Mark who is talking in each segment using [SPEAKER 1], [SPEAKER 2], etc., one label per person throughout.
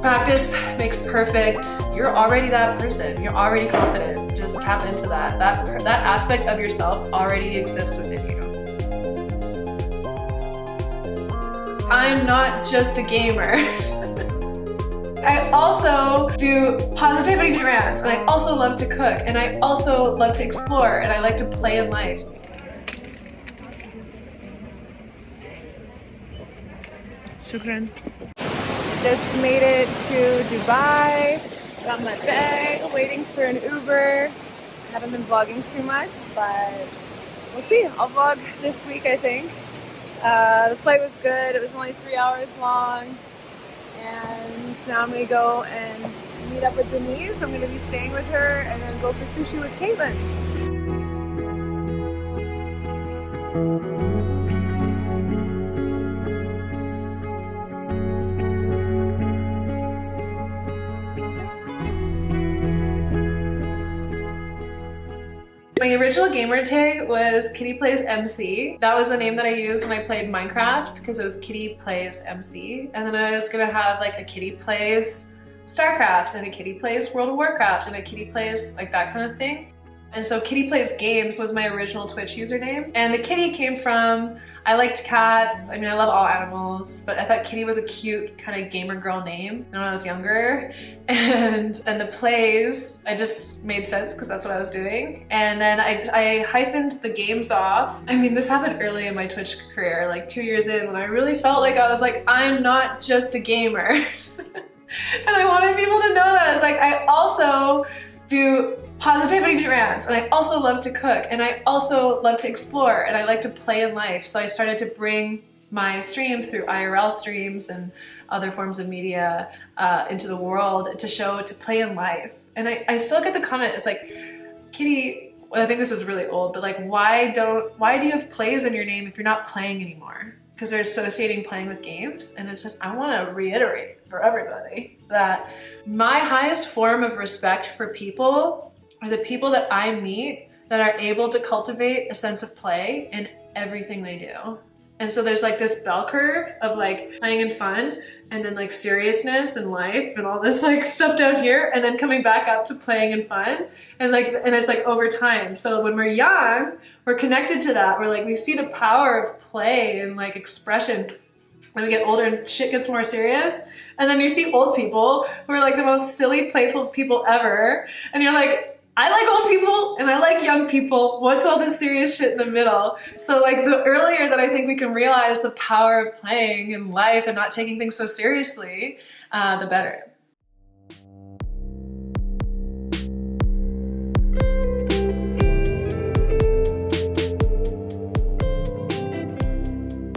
[SPEAKER 1] Practice makes perfect. You're already that person. You're already confident. Just tap into that. That, that aspect of yourself already exists within you. I'm not just a gamer. I also do positivity grants and I also love to cook and I also love to explore and I like to play in life.
[SPEAKER 2] Shukran. Just made it to Dubai. Got my bag, waiting for an Uber. Haven't been vlogging too much, but we'll see. I'll vlog this week, I think. Uh, the flight was good. It was only three hours long. And now I'm going to go and meet up with Denise. I'm going to be staying with her and then go for sushi with Caitlin.
[SPEAKER 1] My original gamer tag was Kitty Plays MC. That was the name that I used when I played Minecraft because it was Kitty Plays MC. And then I was gonna have like a Kitty Plays StarCraft and a Kitty Plays World of Warcraft and a Kitty Plays like that kind of thing. And so Kitty Plays Games was my original Twitch username. And the kitty came from, I liked cats. I mean, I love all animals, but I thought Kitty was a cute kind of gamer girl name when I was younger. And then the plays, I just made sense because that's what I was doing. And then I, I hyphened the games off. I mean, this happened early in my Twitch career, like two years in when I really felt like I was like, I'm not just a gamer. and I wanted people to know that. I was like, I also do positivity grants and I also love to cook and I also love to explore and I like to play in life. So I started to bring my stream through IRL streams and other forms of media uh, into the world to show to play in life. And I, I still get the comment, it's like, Kitty, well, I think this is really old, but like, why don't, why do you have plays in your name if you're not playing anymore? Because they're associating playing with games. And it's just, I want to reiterate for everybody that my highest form of respect for people are the people that I meet that are able to cultivate a sense of play in everything they do. And so there's like this bell curve of like playing and fun and then like seriousness and life and all this like stuff down here and then coming back up to playing and fun and like and it's like over time. So when we're young, we're connected to that. We're like we see the power of play and like expression. When we get older and shit gets more serious. And then you see old people who are like the most silly, playful people ever. And you're like, I like old people and I like young people. What's all this serious shit in the middle? So like the earlier that I think we can realize the power of playing in life and not taking things so seriously, uh, the better.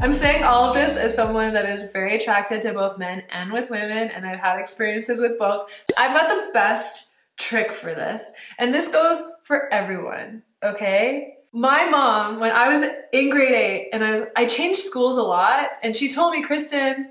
[SPEAKER 1] I'm saying all of this as someone that is very attracted to both men and with women and I've had experiences with both. I've got the best trick for this. And this goes for everyone, okay? My mom, when I was in grade eight and I was, I changed schools a lot and she told me, Kristen,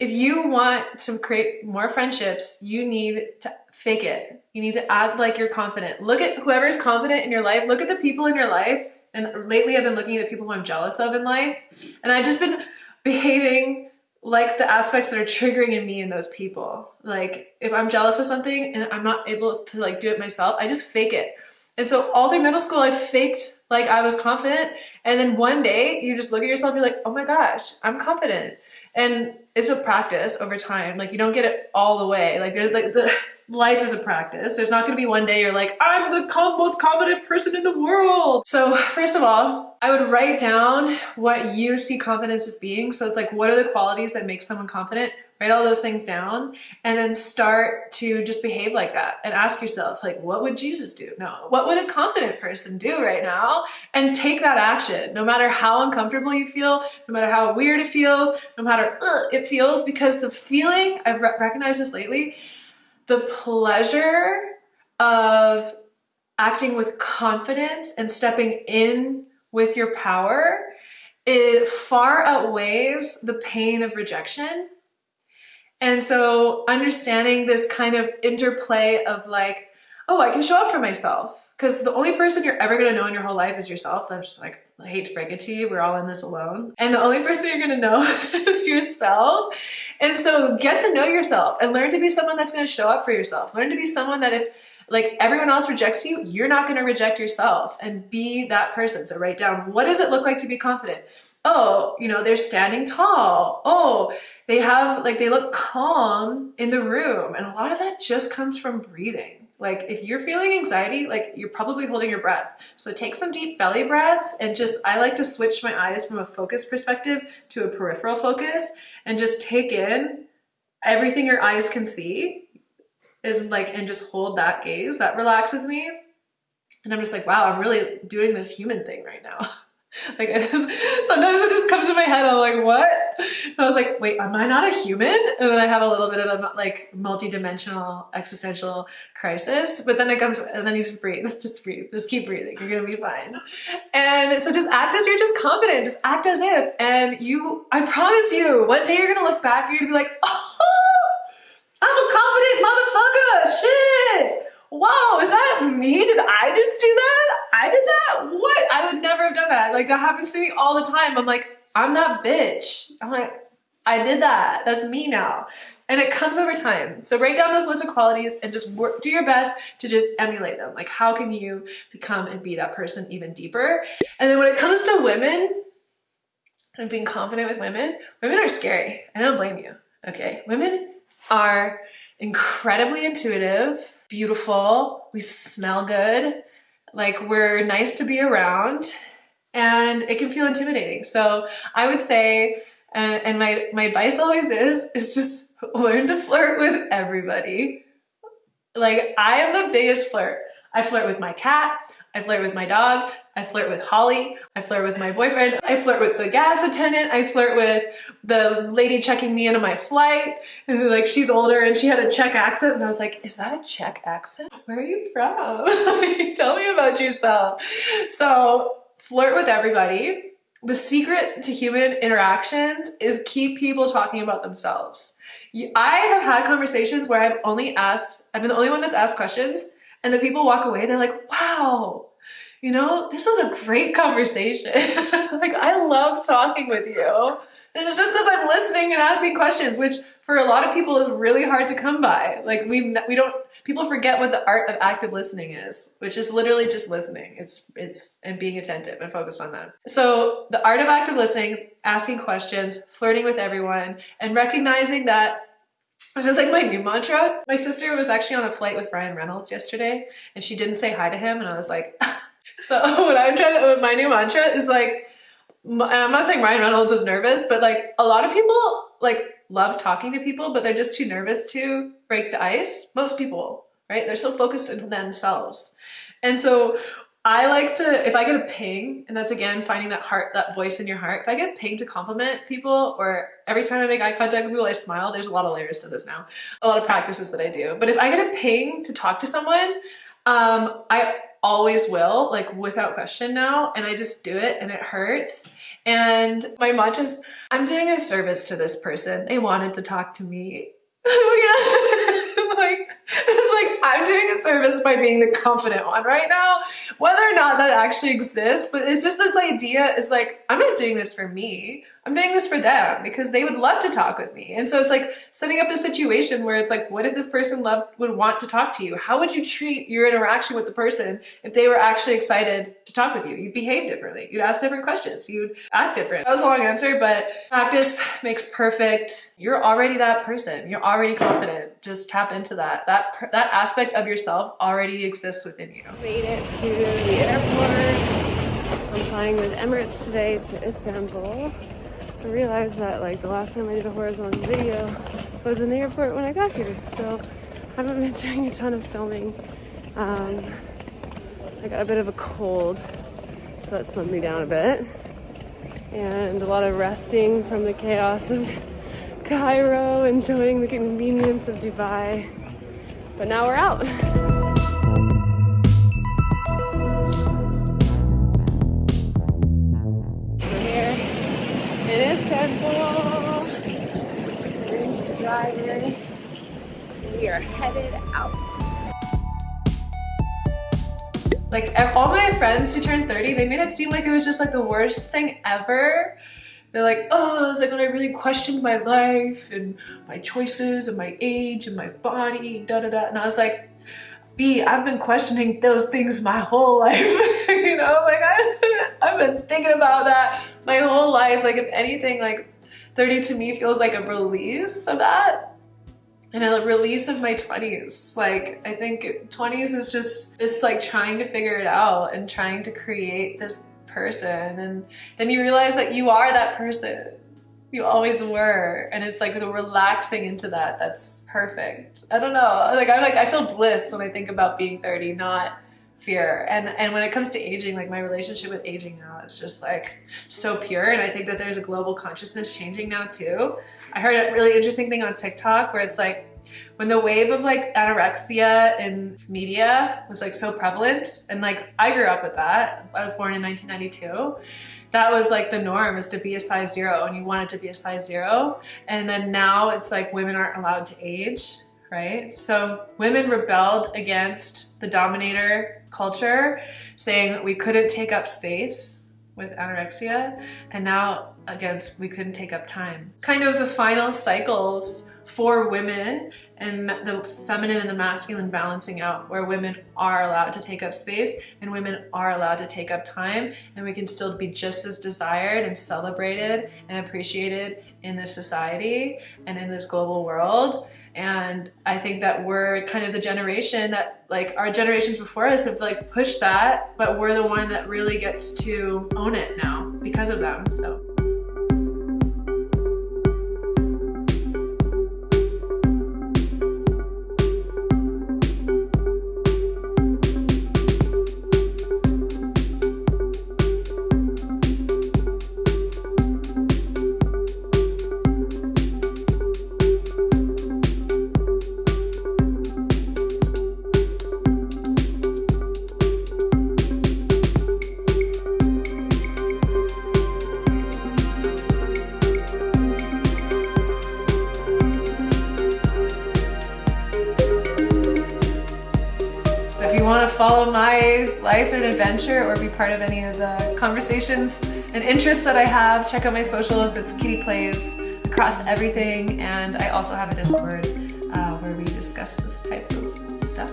[SPEAKER 1] if you want to create more friendships, you need to fake it. You need to act like you're confident. Look at whoever's confident in your life. Look at the people in your life. And lately I've been looking at the people who I'm jealous of in life. And I've just been behaving like the aspects that are triggering in me and those people. Like if I'm jealous of something and I'm not able to like do it myself, I just fake it. And so all through middle school, I faked like I was confident. And then one day you just look at yourself, you're like, oh my gosh, I'm confident. And it's a practice over time. Like you don't get it all the way. Like like the life is a practice. There's not going to be one day you're like, I'm the most confident person in the world. So first of all, I would write down what you see confidence as being. So it's like, what are the qualities that make someone confident? Write all those things down and then start to just behave like that and ask yourself, like, what would Jesus do? No, what would a confident person do right now? And take that action, no matter how uncomfortable you feel, no matter how weird it feels, no matter it feels, because the feeling, I've re recognized this lately, the pleasure of acting with confidence and stepping in with your power it far outweighs the pain of rejection. And so understanding this kind of interplay of like, oh, I can show up for myself. Because the only person you're ever gonna know in your whole life is yourself. I'm just like, I hate to break it to you, we're all in this alone. And the only person you're gonna know is yourself. And so get to know yourself and learn to be someone that's going to show up for yourself. Learn to be someone that if like everyone else rejects you, you're not going to reject yourself and be that person. So write down what does it look like to be confident? Oh, you know, they're standing tall. Oh, they have like they look calm in the room. And a lot of that just comes from breathing. Like if you're feeling anxiety, like you're probably holding your breath. So take some deep belly breaths and just I like to switch my eyes from a focus perspective to a peripheral focus and just take in everything your eyes can see is like and just hold that gaze that relaxes me and i'm just like wow i'm really doing this human thing right now like sometimes it just comes in my head i'm like what and i was like wait am i not a human and then i have a little bit of a like multi-dimensional existential crisis but then it comes and then you just breathe just breathe just keep breathing you're gonna be fine and so just act as you're just confident just act as if and you i promise you one day you're gonna look back you're gonna be like oh I'm a confident motherfucker. Shit. Wow, is that me? Did I just do that? I did that? What? I would never have done that. Like that happens to me all the time. I'm like, I'm that bitch. I'm like, I did that. That's me now. And it comes over time. So write down those list of qualities and just work, do your best to just emulate them. Like how can you become and be that person even deeper? And then when it comes to women and being confident with women, women are scary. I don't blame you. Okay. Women are incredibly intuitive, beautiful, we smell good, like we're nice to be around, and it can feel intimidating. So I would say, uh, and my, my advice always is, is just learn to flirt with everybody. Like I am the biggest flirt. I flirt with my cat, I flirt with my dog, I flirt with Holly, I flirt with my boyfriend, I flirt with the gas attendant, I flirt with the lady checking me into my flight. And like she's older and she had a Czech accent and I was like, is that a Czech accent? Where are you from? Tell me about yourself. So flirt with everybody. The secret to human interactions is keep people talking about themselves. I have had conversations where I've only asked, I've been the only one that's asked questions and the people walk away, they're like, wow, you know, this was a great conversation. like, I love talking with you. It's just because I'm listening and asking questions, which for a lot of people is really hard to come by. Like, we, we don't, people forget what the art of active listening is, which is literally just listening. It's, it's, and being attentive and focused on that. So the art of active listening, asking questions, flirting with everyone, and recognizing that this is like my new mantra. My sister was actually on a flight with Ryan Reynolds yesterday and she didn't say hi to him and I was like, so what I'm trying to, my new mantra is like, I'm not saying Ryan Reynolds is nervous, but like a lot of people like love talking to people, but they're just too nervous to break the ice. Most people, right? They're so focused on themselves. And so I like to, if I get a ping, and that's again, finding that heart, that voice in your heart. If I get a ping to compliment people, or every time I make eye contact with people, I smile, there's a lot of layers to this now. A lot of practices that I do. But if I get a ping to talk to someone, um, I always will, like without question now, and I just do it and it hurts. And my mantra is, I'm doing a service to this person. They wanted to talk to me. like, it's like I'm doing a service by being the confident one right now. Whether or not that actually exists, but it's just this idea is like, I'm not doing this for me. I'm doing this for them because they would love to talk with me. And so it's like setting up a situation where it's like, what if this person loved, would want to talk to you? How would you treat your interaction with the person if they were actually excited to talk with you? You'd behave differently. You'd ask different questions. You'd act different. That was a long answer, but practice makes perfect. You're already that person. You're already confident. Just tap into that. That, that aspect of yourself already exists within you.
[SPEAKER 2] Made it to the airport. I'm flying with Emirates today to Istanbul. I realized that like the last time I did a horizontal video was in the airport when I got here. So I haven't been doing a ton of filming. Um, I got a bit of a cold, so that slowed me down a bit. And a lot of resting from the chaos of Cairo, enjoying the convenience of Dubai. But now we're out. driver. We are headed out.
[SPEAKER 1] Like all my friends who turned 30, they made it seem like it was just like the worst thing ever they're like, oh, it's like when I really questioned my life and my choices and my age and my body, da da da. And I was like, B, I've been questioning those things my whole life. you know, like I, I've been thinking about that my whole life. Like if anything, like 30 to me feels like a release of that. And a release of my 20s. Like I think 20s is just this like trying to figure it out and trying to create this person. And then you realize that you are that person. You always were. And it's like the relaxing into that that's perfect. I don't know. Like I'm like i feel bliss when i think about being 30 not fear and and when it comes to aging like my relationship with aging now is just like so pure and i think that there's a global consciousness changing now too i heard a really interesting thing on tiktok where it's like when the wave of like anorexia in media was like so prevalent and like I grew up with that. I was born in 1992. That was like the norm is to be a size zero and you wanted to be a size zero. And then now it's like women aren't allowed to age, right? So women rebelled against the dominator culture saying we couldn't take up space with anorexia and now against we couldn't take up time. Kind of the final cycles for women and the feminine and the masculine balancing out where women are allowed to take up space and women are allowed to take up time and we can still be just as desired and celebrated and appreciated in this society and in this global world and I think that we're kind of the generation that like our generations before us have like pushed that but we're the one that really gets to own it now because of them so follow my life and adventure or be part of any of the conversations and interests that I have, check out my socials. It's Kitty Plays across everything. And I also have a Discord uh, where we discuss this type of stuff.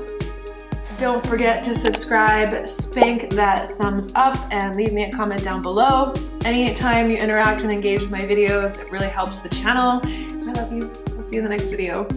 [SPEAKER 1] Don't forget to subscribe, spank that thumbs up, and leave me a comment down below. Anytime you interact and engage with my videos, it really helps the channel. I love you. I'll see you in the next video.